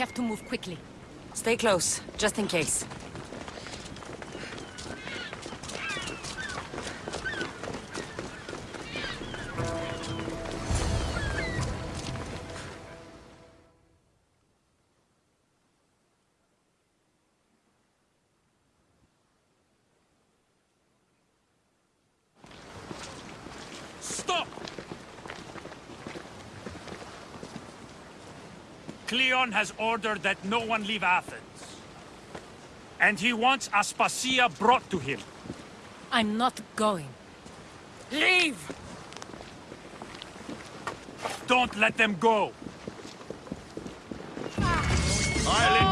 We have to move quickly. Stay close, just in case. Cleon has ordered that no one leave Athens. And he wants Aspasia brought to him. I'm not going. Leave! Don't let them go. I'll enjoy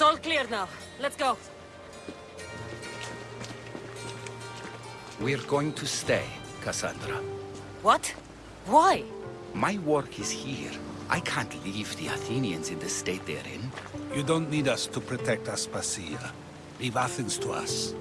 It's all clear now. Let's go. We're going to stay, Cassandra. What? Why? My work is here. I can't leave the Athenians in the state they're in. You don't need us to protect Aspasia. Leave Athens to us.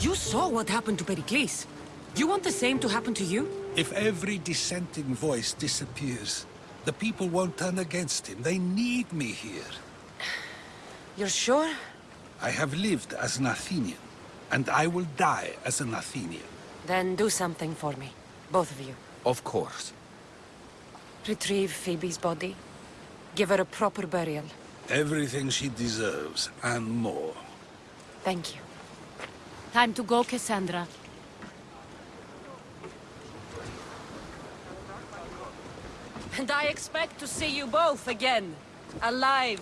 You saw what happened to Pericles. You want the same to happen to you? If every dissenting voice disappears, the people won't turn against him. They need me here. You're sure? I have lived as an Athenian, and I will die as an Athenian. Then do something for me. Both of you. Of course. Retrieve Phoebe's body. Give her a proper burial. Everything she deserves, and more. Thank you. Time to go, Cassandra. And I expect to see you both again. Alive.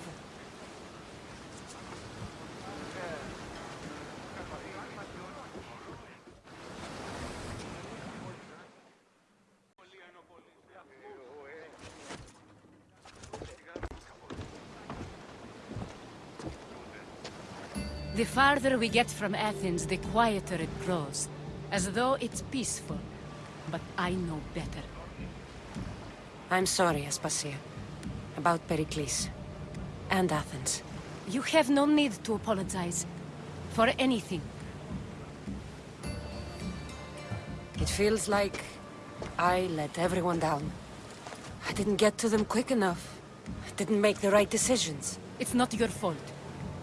The farther we get from Athens, the quieter it grows. As though it's peaceful. But I know better. I'm sorry, Aspasia. About Pericles. And Athens. You have no need to apologize. For anything. It feels like I let everyone down. I didn't get to them quick enough. I didn't make the right decisions. It's not your fault.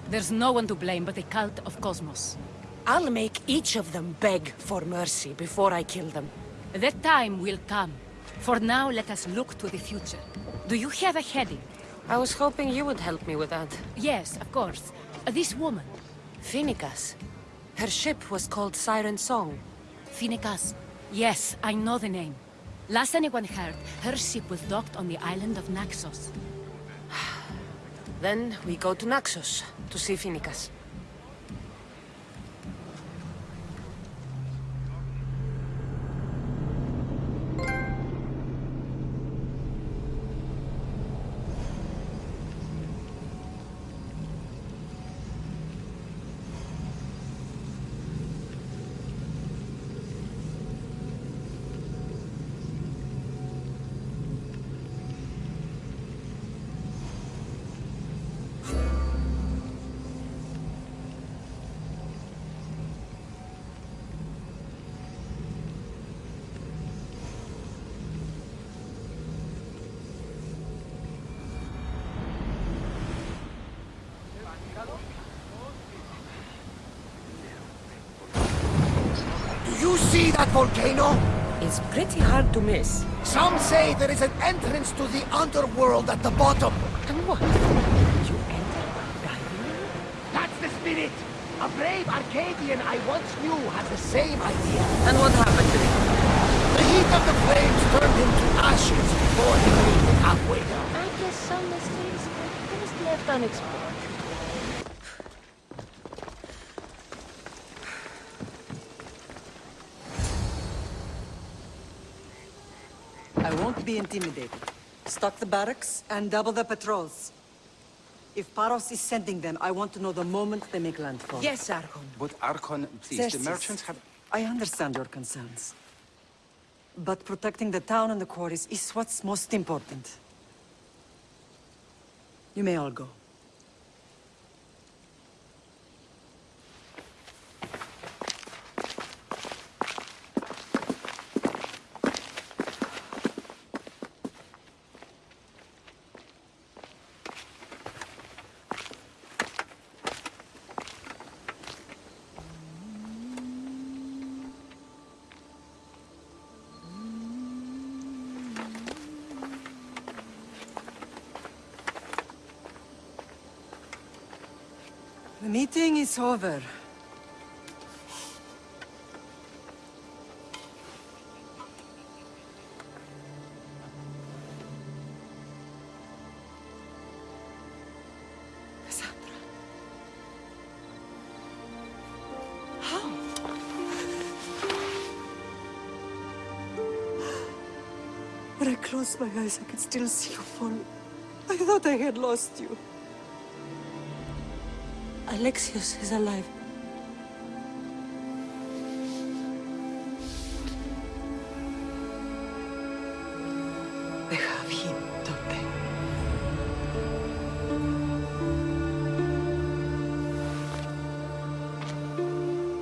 There's no one to blame but the cult of Kosmos. I'll make each of them beg for mercy before I kill them. That time will come. For now, let us look to the future. Do you have a heading? I was hoping you would help me with that. Yes, of course. Uh, this woman, Phoenicas. Her ship was called Siren Song. Phoenicas. Yes, I know the name. Last anyone heard, her ship was docked on the island of Naxos. Then we go to Naxos to see Phoenicas. You see that volcano? It's pretty hard to miss. Some say there is an entrance to the underworld at the bottom. And what? You enter diving? That's the spirit. A brave Arcadian I once knew had the same idea. And what happened to him? The heat of the flames turned him to ashes before he made it halfway down. I guess some mysteries are best left unexplored. Be intimidated. Stock the barracks and double the patrols. If Paros is sending them, I want to know the moment they make landfall. Yes, Archon. But Archon, please, Xerxes, the merchants have... I understand your concerns. But protecting the town and the quarries is what's most important. You may all go. The meeting is over. When I closed my eyes, I could still see you fall. I thought I had lost you. Alexios is alive. Have him?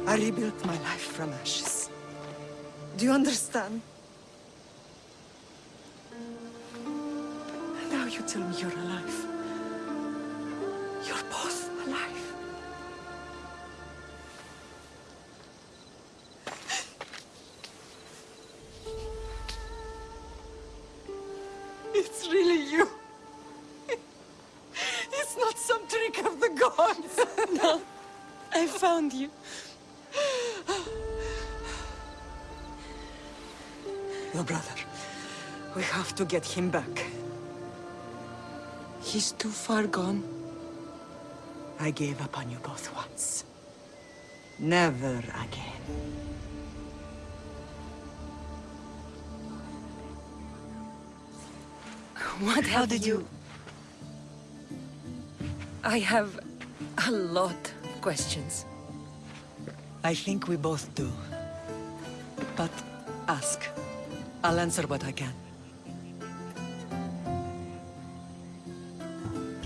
I rebuilt my life from ashes. Do you understand? And now you tell me you're alive. Found you. Your brother. We have to get him back. He's too far gone. I gave up on you both once. Never again. What How did you... I have a lot questions. I think we both do. But ask. I'll answer what I can.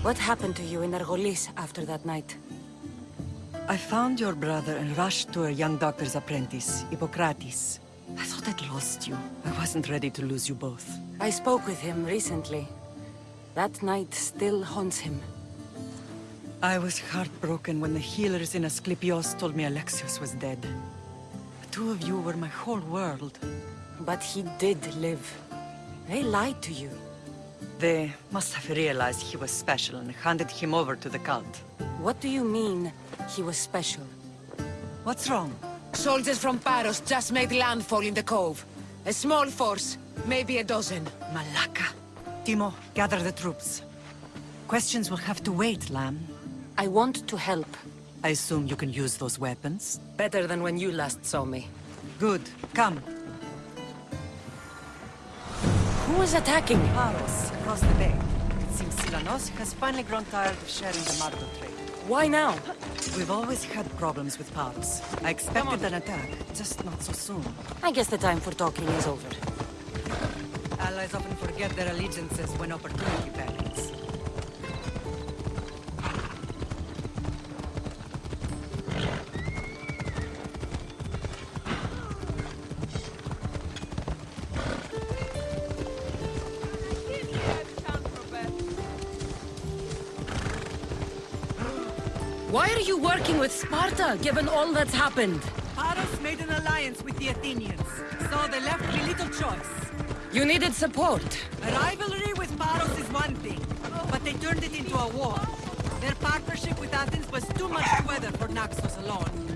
What happened to you in Argolis after that night? I found your brother and rushed to a young doctor's apprentice, Hippocrates. I thought I'd lost you. I wasn't ready to lose you both. I spoke with him recently. That night still haunts him. I was heartbroken when the healers in Asclepios told me Alexios was dead. The two of you were my whole world. But he did live. They lied to you. They must have realized he was special and handed him over to the cult. What do you mean, he was special? What's wrong? Soldiers from Paros just made landfall in the cove. A small force, maybe a dozen. Malaka. Timo, gather the troops. Questions will have to wait, Lamb. I want to help. I assume you can use those weapons? Better than when you last saw me. Good. Come. Who is attacking? Paros, across the bay. It seems Silanos has finally grown tired of sharing the marble trade. Why now? We've always had problems with Paros. I expected an attack, just not so soon. I guess the time for talking is over. Allies often forget their allegiances when opportunity beckons. With Sparta, given all that's happened? Paros made an alliance with the Athenians, so they left me little choice. You needed support. A rivalry with Paros is one thing, but they turned it into a war. Their partnership with Athens was too much to weather for Naxos alone.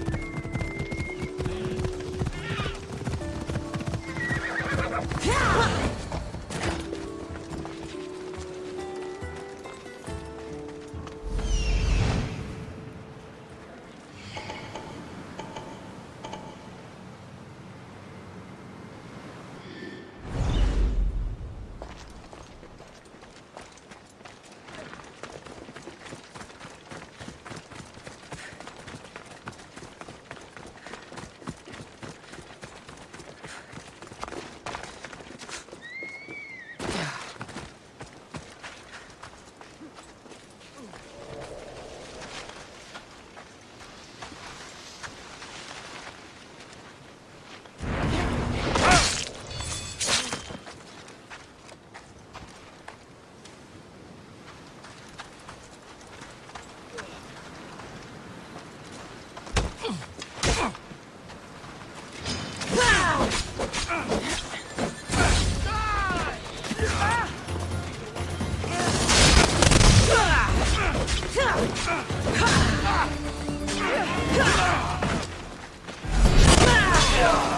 Yeah.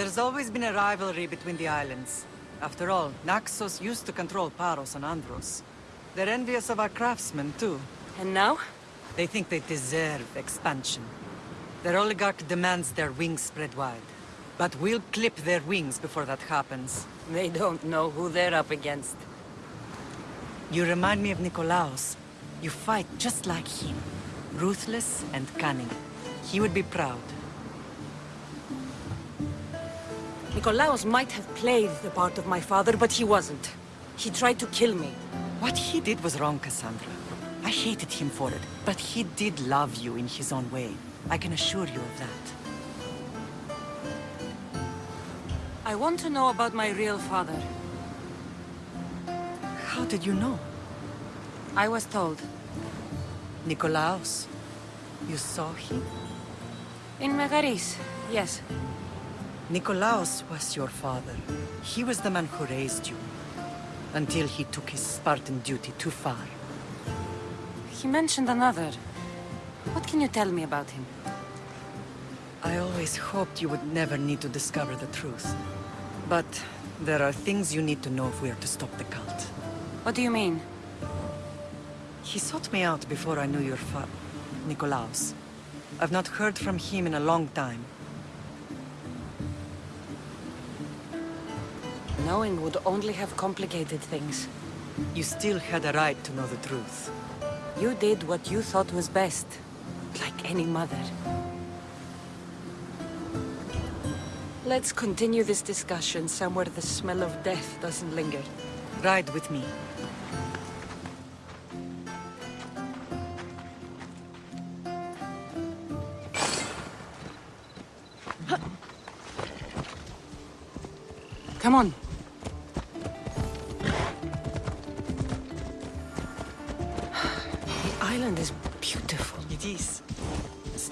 There's always been a rivalry between the islands. After all, Naxos used to control Paros and Andros. They're envious of our craftsmen, too. And now? They think they deserve expansion. Their oligarch demands their wings spread wide. But we'll clip their wings before that happens. They don't know who they're up against. You remind me of Nikolaos. You fight just like him. Ruthless and cunning. He would be proud. Nikolaos might have played the part of my father, but he wasn't. He tried to kill me. What he did was wrong, Cassandra. I hated him for it, but he did love you in his own way. I can assure you of that. I want to know about my real father. How did you know? I was told. Nikolaos. You saw him? In Megaris, yes. Nikolaos was your father. He was the man who raised you. Until he took his Spartan duty too far. He mentioned another. What can you tell me about him? I always hoped you would never need to discover the truth. But there are things you need to know if we are to stop the cult. What do you mean? He sought me out before I knew your fa... Nikolaos. I've not heard from him in a long time. Knowing would only have complicated things. You still had a right to know the truth. You did what you thought was best. Like any mother. Let's continue this discussion somewhere the smell of death doesn't linger. Ride with me. Come on.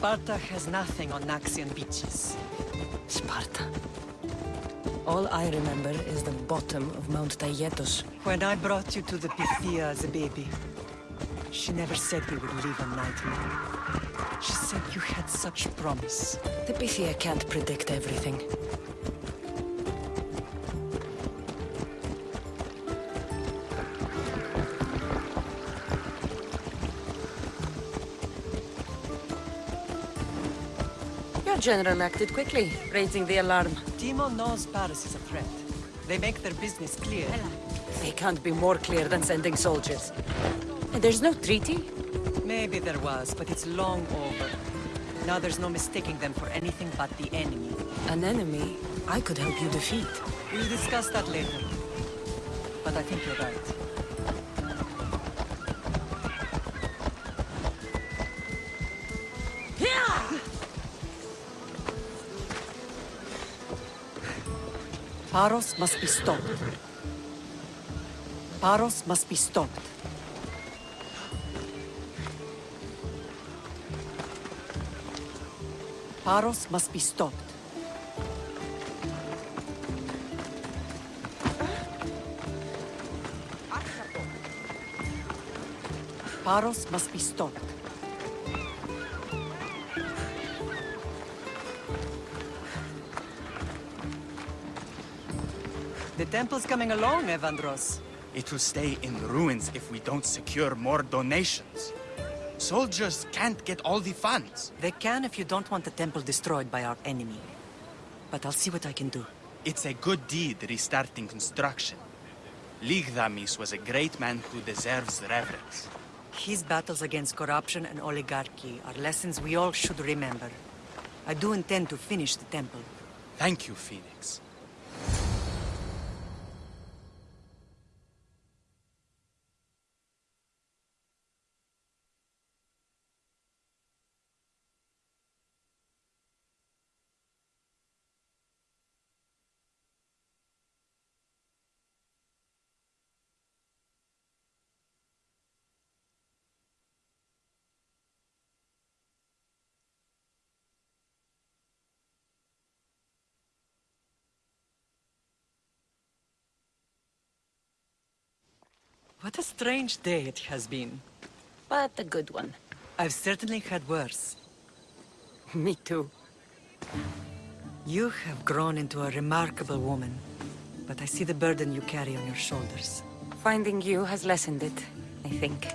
Sparta has nothing on Naxian beaches. Sparta. All I remember is the bottom of Mount Taygetos. When I brought you to the Pythia as a baby, she never said we would live a nightmare. She said you had such promise. The Pythia can't predict everything. General acted quickly, raising the alarm. Timo knows Paros is a threat. They make their business clear. They can't be more clear than sending soldiers. And there's no treaty? Maybe there was, but it's long over. Now there's no mistaking them for anything but the enemy. An enemy I could help you defeat. We'll discuss that later. But I think you're right. Paros must be stopped. Paros must be stopped. Paros must be stopped. Paros must be stopped. Temple's coming along, Evandros. It will stay in ruins if we don't secure more donations. Soldiers can't get all the funds. They can if you don't want the temple destroyed by our enemy. But I'll see what I can do. It's a good deed restarting construction. Lygdamis was a great man who deserves reverence. His battles against corruption and oligarchy are lessons we all should remember. I do intend to finish the temple. Thank you, Phoenix. What a strange day it has been. But a good one. I've certainly had worse. Me too. You have grown into a remarkable woman, but I see the burden you carry on your shoulders. Finding you has lessened it, I think.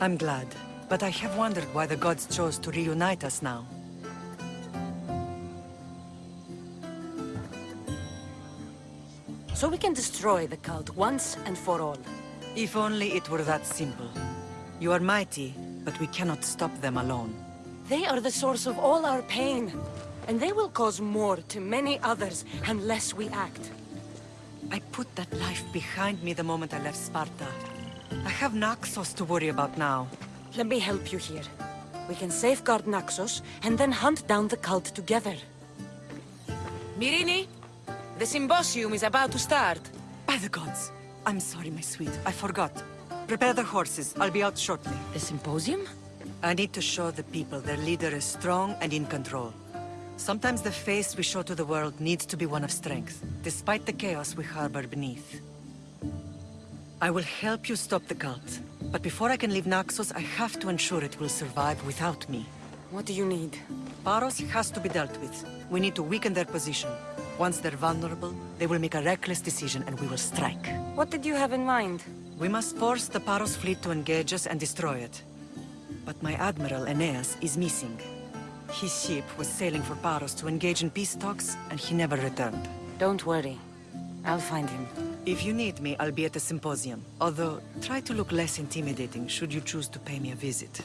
I'm glad, but I have wondered why the gods chose to reunite us now. So we can destroy the cult once and for all. If only it were that simple. You are mighty, but we cannot stop them alone. They are the source of all our pain. And they will cause more to many others unless we act. I put that life behind me the moment I left Sparta. I have Naxos to worry about now. Let me help you here. We can safeguard Naxos and then hunt down the cult together. Myrrine, the symposium is about to start. By the gods! I'm sorry, my sweet. I forgot. Prepare the horses. I'll be out shortly. The symposium? I need to show the people their leader is strong and in control. Sometimes the face we show to the world needs to be one of strength, despite the chaos we harbor beneath. I will help you stop the cult, but before I can leave Naxos, I have to ensure it will survive without me. What do you need? Paros has to be dealt with. We need to weaken their position. Once they're vulnerable, they will make a reckless decision and we will strike. What did you have in mind? We must force the Paros fleet to engage us and destroy it. But my admiral, Aeneas, is missing. His ship was sailing for Paros to engage in peace talks, and he never returned. Don't worry. I'll find him. If you need me, I'll be at the symposium. Although, try to look less intimidating should you choose to pay me a visit.